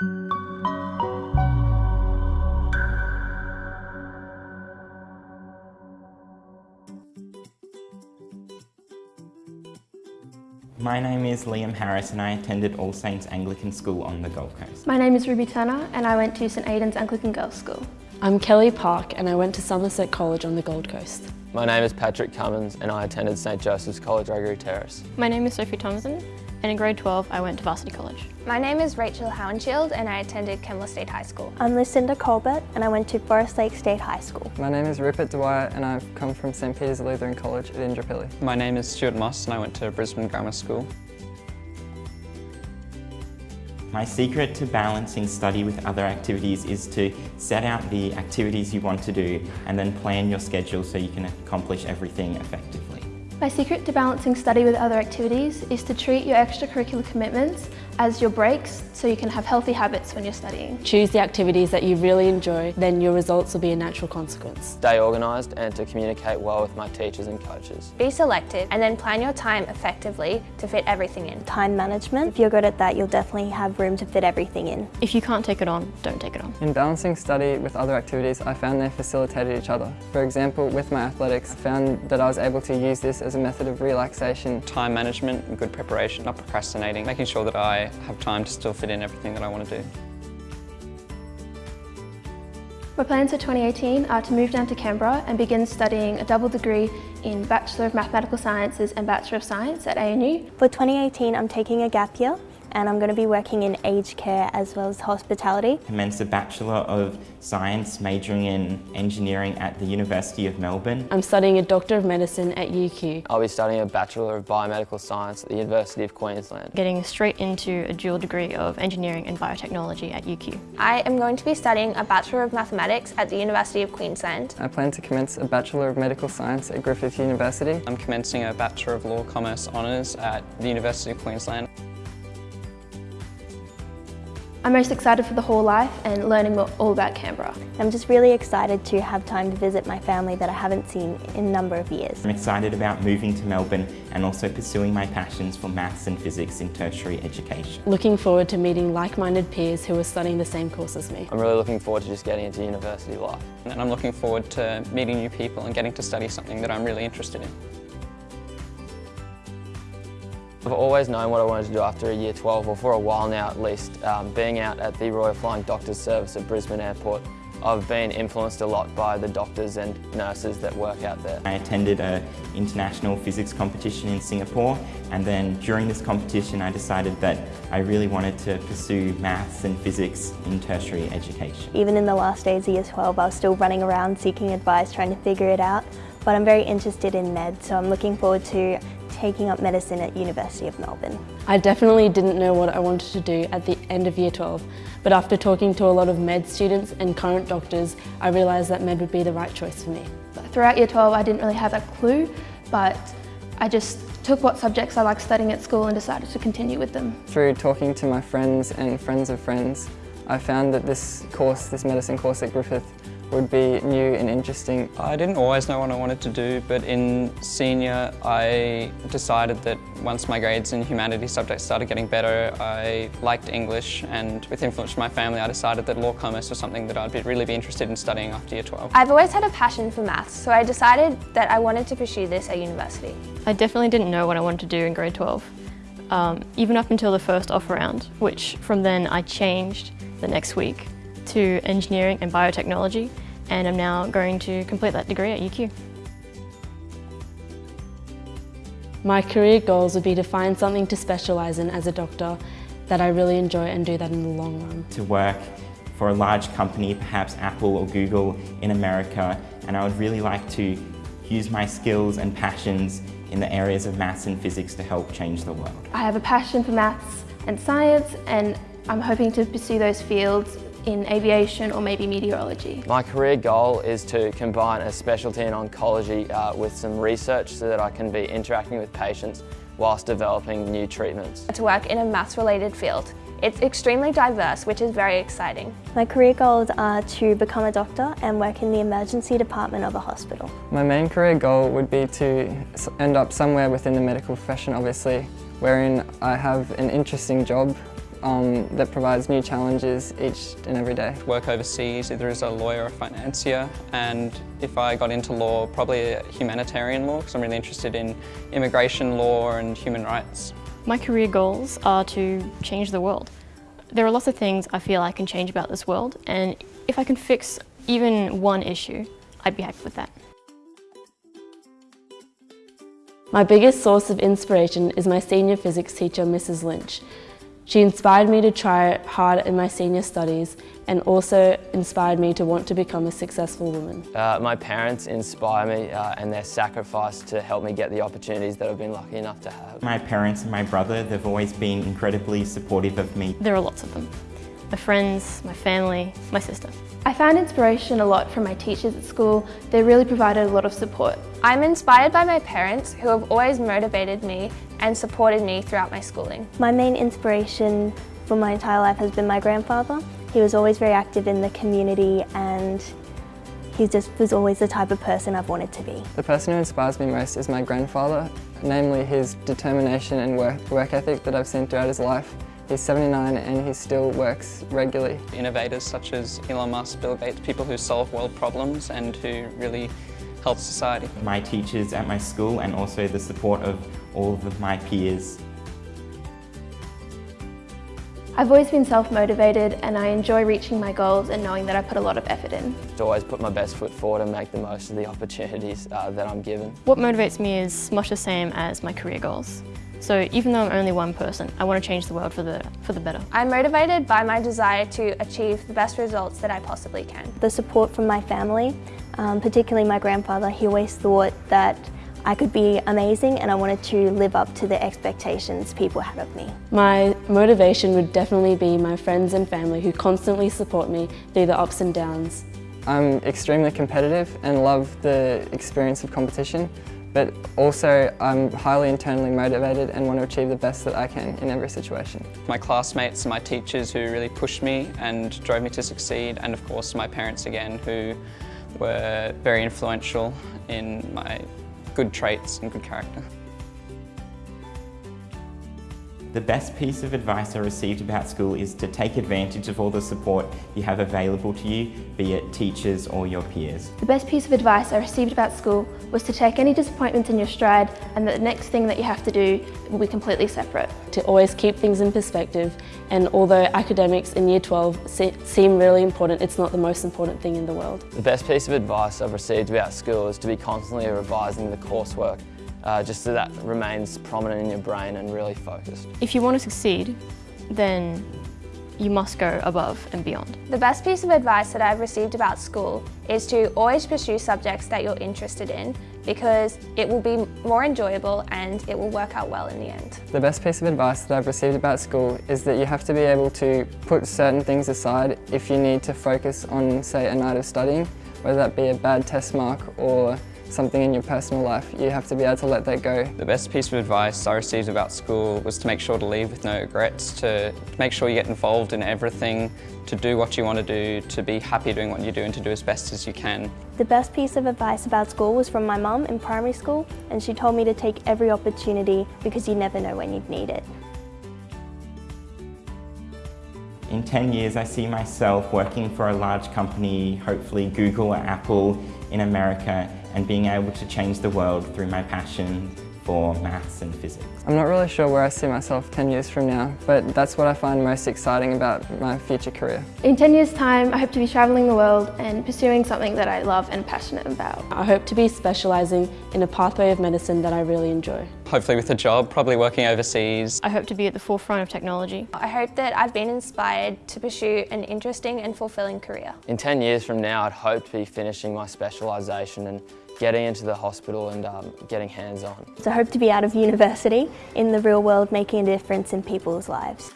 My name is Liam Harris and I attended All Saints Anglican School on the Gold Coast. My name is Ruby Turner and I went to St Aidan's Anglican Girls' School. I'm Kelly Park and I went to Somerset College on the Gold Coast. My name is Patrick Cummins and I attended St Joseph's College, Gregory Terrace. My name is Sophie Thompson and in grade 12 I went to Varsity College. My name is Rachel Howenshield and I attended Kenmore State High School. I'm Lucinda Colbert and I went to Forest Lake State High School. My name is Rupert Dwyer and I've come from St Peter's Lutheran College at Indooroopilly. My name is Stuart Moss and I went to Brisbane Grammar School. My secret to balancing study with other activities is to set out the activities you want to do and then plan your schedule so you can accomplish everything effectively. My secret to balancing study with other activities is to treat your extracurricular commitments as your breaks so you can have healthy habits when you're studying. Choose the activities that you really enjoy, then your results will be a natural consequence. Stay organised and to communicate well with my teachers and coaches. Be selective and then plan your time effectively to fit everything in. Time management, if you're good at that, you'll definitely have room to fit everything in. If you can't take it on, don't take it on. In balancing study with other activities, I found they facilitated each other. For example, with my athletics, I found that I was able to use this as a method of relaxation. Time management and good preparation, not procrastinating, making sure that I have time to still fit in everything that I want to do. My plans for 2018 are to move down to Canberra and begin studying a double degree in Bachelor of Mathematical Sciences and Bachelor of Science at ANU. For 2018 I'm taking a gap year and I'm going to be working in aged care as well as hospitality. Commenced a Bachelor of Science majoring in Engineering at the University of Melbourne. I'm studying a Doctor of Medicine at UQ. I'll be studying a Bachelor of Biomedical Science at the University of Queensland. Getting straight into a dual degree of Engineering and Biotechnology at UQ. I am going to be studying a Bachelor of Mathematics at the University of Queensland. I plan to commence a Bachelor of Medical Science at Griffith University. I'm commencing a Bachelor of Law Commerce Honours at the University of Queensland. I'm most excited for the whole life and learning more, all about Canberra. I'm just really excited to have time to visit my family that I haven't seen in a number of years. I'm excited about moving to Melbourne and also pursuing my passions for maths and physics in tertiary education. Looking forward to meeting like-minded peers who are studying the same course as me. I'm really looking forward to just getting into university life. And I'm looking forward to meeting new people and getting to study something that I'm really interested in. I've always known what I wanted to do after a year 12, or for a while now at least. Um, being out at the Royal Flying Doctors Service at Brisbane Airport, I've been influenced a lot by the doctors and nurses that work out there. I attended an international physics competition in Singapore and then during this competition I decided that I really wanted to pursue maths and physics in tertiary education. Even in the last days of year 12 I was still running around seeking advice, trying to figure it out but I'm very interested in med so I'm looking forward to taking up medicine at University of Melbourne. I definitely didn't know what I wanted to do at the end of year 12, but after talking to a lot of med students and current doctors, I realised that med would be the right choice for me. Throughout year 12 I didn't really have a clue, but I just took what subjects I liked studying at school and decided to continue with them. Through talking to my friends and friends of friends, I found that this course, this medicine course at Griffith, would be new and interesting. I didn't always know what I wanted to do, but in senior I decided that once my grades in humanities subjects started getting better, I liked English and with influence from my family I decided that law commerce was something that I'd be, really be interested in studying after year 12. I've always had a passion for maths, so I decided that I wanted to pursue this at university. I definitely didn't know what I wanted to do in grade 12, um, even up until the first off round, which from then I changed the next week to engineering and biotechnology and I'm now going to complete that degree at UQ. My career goals would be to find something to specialise in as a doctor that I really enjoy and do that in the long run. To work for a large company, perhaps Apple or Google in America, and I would really like to use my skills and passions in the areas of maths and physics to help change the world. I have a passion for maths and science and I'm hoping to pursue those fields in aviation or maybe meteorology. My career goal is to combine a specialty in oncology uh, with some research so that I can be interacting with patients whilst developing new treatments. To work in a maths related field. It's extremely diverse, which is very exciting. My career goals are to become a doctor and work in the emergency department of a hospital. My main career goal would be to end up somewhere within the medical profession, obviously, wherein I have an interesting job um, that provides new challenges each and every day. Work overseas either as a lawyer or financier and if I got into law, probably a humanitarian law because I'm really interested in immigration law and human rights. My career goals are to change the world. There are lots of things I feel I can change about this world and if I can fix even one issue, I'd be happy with that. My biggest source of inspiration is my senior physics teacher, Mrs. Lynch. She inspired me to try hard in my senior studies and also inspired me to want to become a successful woman. Uh, my parents inspire me uh, and their sacrifice to help me get the opportunities that I've been lucky enough to have. My parents and my brother, they've always been incredibly supportive of me. There are lots of them. My friends, my family, my sister. I found inspiration a lot from my teachers at school. They really provided a lot of support. I'm inspired by my parents who have always motivated me and supported me throughout my schooling. My main inspiration for my entire life has been my grandfather. He was always very active in the community and he just was always the type of person I've wanted to be. The person who inspires me most is my grandfather, namely his determination and work, work ethic that I've seen throughout his life. He's 79 and he still works regularly. Innovators such as Elon Musk, Bill Gates, people who solve world problems and who really help society. My teachers at my school and also the support of all of my peers. I've always been self-motivated and I enjoy reaching my goals and knowing that I put a lot of effort in. To always put my best foot forward and make the most of the opportunities uh, that I'm given. What motivates me is much the same as my career goals. So even though I'm only one person, I want to change the world for the, for the better. I'm motivated by my desire to achieve the best results that I possibly can. The support from my family, um, particularly my grandfather, he always thought that I could be amazing and I wanted to live up to the expectations people had of me. My motivation would definitely be my friends and family who constantly support me through the ups and downs. I'm extremely competitive and love the experience of competition but also I'm highly internally motivated and want to achieve the best that I can in every situation. My classmates and my teachers who really pushed me and drove me to succeed and of course my parents again who were very influential in my good traits and good character. The best piece of advice I received about school is to take advantage of all the support you have available to you, be it teachers or your peers. The best piece of advice I received about school was to take any disappointments in your stride and that the next thing that you have to do will be completely separate. To always keep things in perspective and although academics in year 12 seem really important, it's not the most important thing in the world. The best piece of advice I've received about school is to be constantly revising the coursework uh, just so that remains prominent in your brain and really focused. If you want to succeed, then you must go above and beyond. The best piece of advice that I've received about school is to always pursue subjects that you're interested in because it will be more enjoyable and it will work out well in the end. The best piece of advice that I've received about school is that you have to be able to put certain things aside if you need to focus on, say, a night of studying, whether that be a bad test mark or something in your personal life, you have to be able to let that go. The best piece of advice I received about school was to make sure to leave with no regrets, to make sure you get involved in everything, to do what you want to do, to be happy doing what you do and to do as best as you can. The best piece of advice about school was from my mum in primary school and she told me to take every opportunity because you never know when you'd need it. In 10 years, I see myself working for a large company, hopefully Google or Apple in America, and being able to change the world through my passion for maths and physics. I'm not really sure where I see myself 10 years from now, but that's what I find most exciting about my future career. In 10 years time, I hope to be travelling the world and pursuing something that I love and passionate about. I hope to be specialising in a pathway of medicine that I really enjoy. Hopefully with a job, probably working overseas. I hope to be at the forefront of technology. I hope that I've been inspired to pursue an interesting and fulfilling career. In 10 years from now, I'd hope to be finishing my specialisation and getting into the hospital and um, getting hands-on. So I hope to be out of university, in the real world, making a difference in people's lives.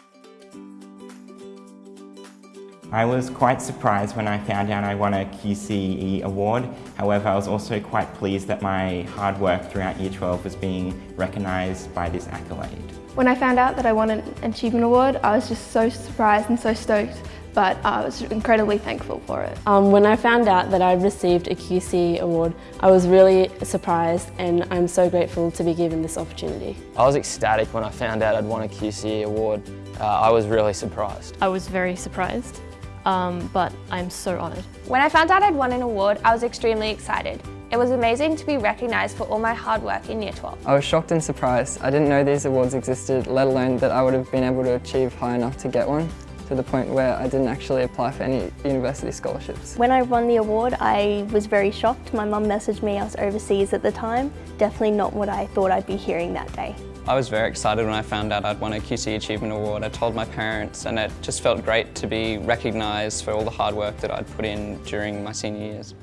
I was quite surprised when I found out I won a QCE award. However, I was also quite pleased that my hard work throughout Year 12 was being recognised by this accolade. When I found out that I won an Achievement Award, I was just so surprised and so stoked. But I was incredibly thankful for it. Um, when I found out that I'd received a QCE award, I was really surprised and I'm so grateful to be given this opportunity. I was ecstatic when I found out I'd won a QCE award. Uh, I was really surprised. I was very surprised, um, but I'm so honoured. When I found out I'd won an award, I was extremely excited. It was amazing to be recognised for all my hard work in Year 12. I was shocked and surprised. I didn't know these awards existed, let alone that I would have been able to achieve high enough to get one to the point where I didn't actually apply for any university scholarships. When I won the award, I was very shocked. My mum messaged me, I was overseas at the time. Definitely not what I thought I'd be hearing that day. I was very excited when I found out I'd won a QCE Achievement Award. I told my parents and it just felt great to be recognised for all the hard work that I'd put in during my senior years.